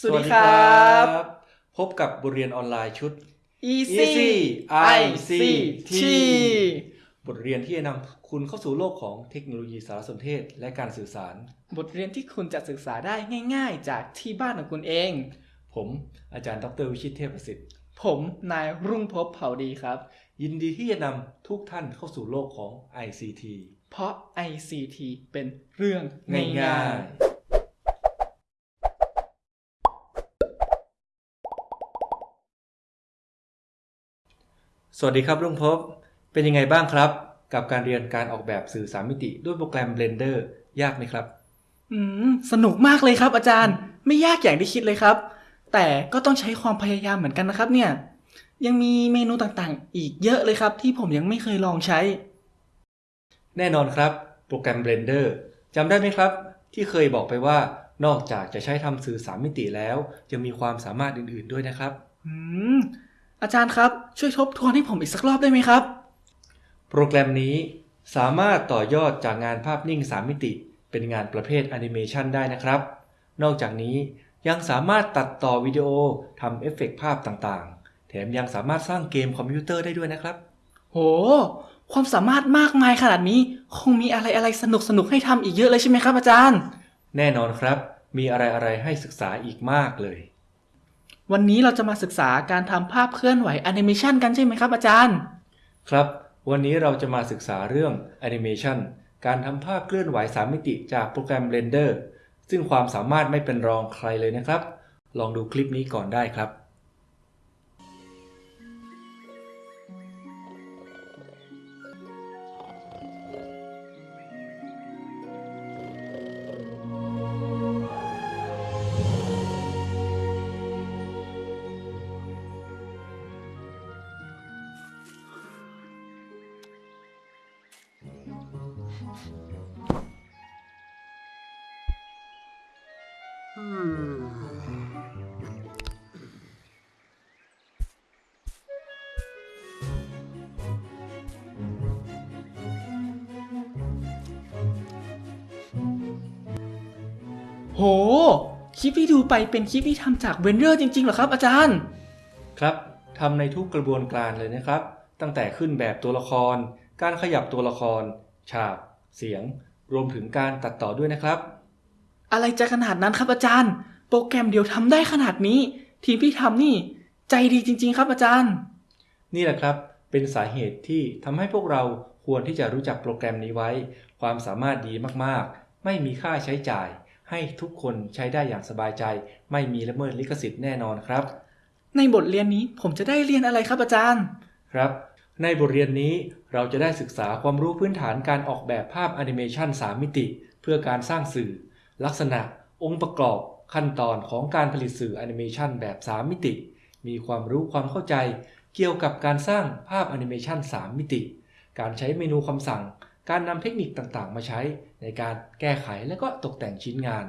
สวัสดีครับ พบกับบทเรียนออนไลน์ชุด Easy Easy ICT บทเรียนที่จะนำคุณเข้าสู่โลกของเทคโนโลยีสารสนเทศและการสื่อสาร บทเรียนที่คุณจะศึกษาได้ง่าย ๆ จากที่บ้านของคุณเอง ผมอาจารย์ดรวิชิตเทพประสิทธิ์ ผมนายรุ่งภพบเผ่าดีครับ ยินดีที่จะนำทุกท่านเข้าสู่โลกของ ICT เพราะ ICT เป็นเรื่องง่าง่ายย สวัสดีครับรุ่งภพบเป็นยังไงบ้างครับ กับการเรียนการออกแบบสื่อสามมิติ ด้วยโปรแกรม Blender ยากไหมครับๆอืมสนุกมากเลยครับ อาจารย์ไม่ยากอย่างที่คิดเลยครับ แต่ก็ต้องใช้ความพยายามเหมือนกันนะครับ เนี่ย ยังมีเมนูต่างๆ อีกเยอะเลยครับ ที่ผมยังไม่เคยลองใช้ แน่นอนครับ โปรแกรม Blender จำได้ไหมครับ ที่เคยบอกไปว่านอกจากจะใช้ทำสื่อสามมิติแล้วยังมีความสามารถอื่นๆด้วยนะครับ อืม อาจารย์ครับ ช่วยทบทวนให้ผมอีกสักรอบได้ไหมครับ โปรแกรมนี้สามารถต่อยอดจากงานภาพนิ่ง 3 มิติ เป็นงานประเภทแอนิเมชันได้นะครับ นอกจากนี้ยังสามารถตัดต่อวิดีโอทำเอฟเฟกต์ภาพต่างๆ แถมยังสามารถสร้างเกมคอมพิวเตอร์ได้ด้วยนะครับ โห ความสามารถมากมายขนาดนี้ คงมีอะไรอะไรสนุกสนุกๆให้ทำอีกเยอะเลยใช่ไหมครับอาจารย์ แน่นอนครับ มีอะไรๆให้ศึกษาอีกมากเลย วันนี้เราจะมาศึกษาการทำภาพเคลื่อนไหวแอนิเมชันกันใช่ไหมครับอาจารย์ ครับ วันนี้เราจะมาศึกษาเรื่องแอนิเมชันการทำภาพเคลื่อนไหว3มิติจากโปรแกรม Blender ซึ่งความสามารถไม่เป็นรองใครเลยนะครับ ลองดูคลิปนี้ก่อนได้ครับ โห คลิปที่ดูไปเป็นคลิปที่ทำจากเบนเดอร์จริงๆเหรอครับอาจารย์ ครับทำในทุกกระบวนการเลยนะครับ ตั้งแต่ขึ้นแบบตัวละคร การขยับตัวละคร ฉาก เสียง รวมถึงการตัดต่อด้วยนะครับ อะไรจะขนาดนั้นครับอาจารย์ โปรแกรมเดียวทำได้ขนาดนี้ ทีมที่ทำนี่ ใจดีจริง ๆ ครับอาจารย์ นี่แหละครับเป็นสาเหตุที่ทำให้พวกเราควรที่จะรู้จักโปรแกรมนี้ไว้ ความสามารถดีมากๆ ไม่มีค่าใช้จ่าย ให้ทุกคนใช้ได้อย่างสบายใจ ไม่มีละเมิดลิขสิทธิ์แน่นอนครับ ในบทเรียนนี้ผมจะได้เรียนอะไรครับอาจารย์ ครับ ในบทเรียนนี้เราจะได้ศึกษาความรู้พื้นฐานการออกแบบภาพแอนิเมชัน3มิติ เพื่อการสร้างสื่อ ลักษณะองค์ประกอบขั้นตอนของการผลิตสื่อแอนิเมชันแบบ 3 มิติ มีความรู้ความเข้าใจเกี่ยวกับการสร้างภาพแอนิเมชัน3 มิติ การใช้เมนูคำสั่ง การนำเทคนิคต่างๆ มาใช้ในการแก้ไขและก็ตกแต่งชิ้นงาน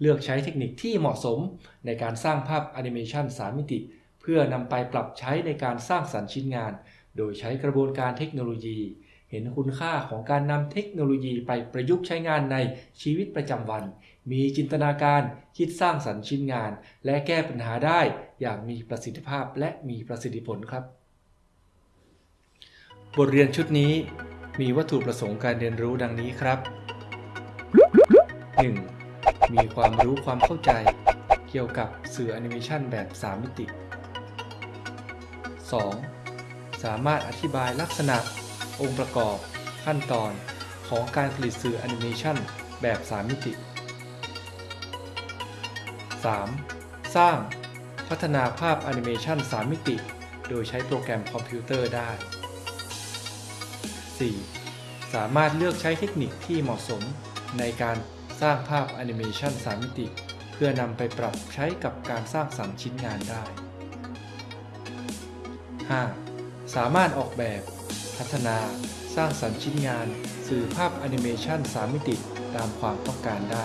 เลือกใช้เทคนิคที่เหมาะสมในการสร้างภาพแอนิเมชัน3 มิติ เพื่อนำไปปรับใช้ในการสร้างสรรค์ชิ้นงาน โดยใช้กระบวนการเทคโนโลยี เห็นคุณค่าของการนำเทคโนโลยีไปประยุกต์ใช้งานในชีวิตประจำวัน มีจินตนาการคิดสร้างสรรค์ชิ้นงาน และแก้ปัญหาได้อย่างมีประสิทธิภาพและมีประสิทธิผลครับ บทเรียนชุดนี้มีวัตถุประสงค์การเรียนรู้ดังนี้ครับ 1. มีความรู้ความเข้าใจ เกี่ยวกับสื่อแอนิเมชันแบบ 3 มิติ 2. สามารถอธิบายลักษณะ องค์ประกอบ ขั้นตอนของการผลิตสื่อแอนิเมชันแบบ 3 มิติ 3. สร้าง พัฒนาภาพแอนิเมชัน3 มิติ โดยใช้โปรแกรมคอมพิวเตอร์ได้ 4. สามารถเลือกใช้เทคนิคที่เหมาะสมในการสร้างภาพแอนิเมชัน3 มิติ เพื่อนำไปปรับใช้กับการสร้างสรรค์ชิ้นงานได้ 5. สามารถออกแบบ พัฒนาสร้างสรรค์ชิ้นงาน สื่อภาพแอนิเมชัน3มิติตามความต้องการได้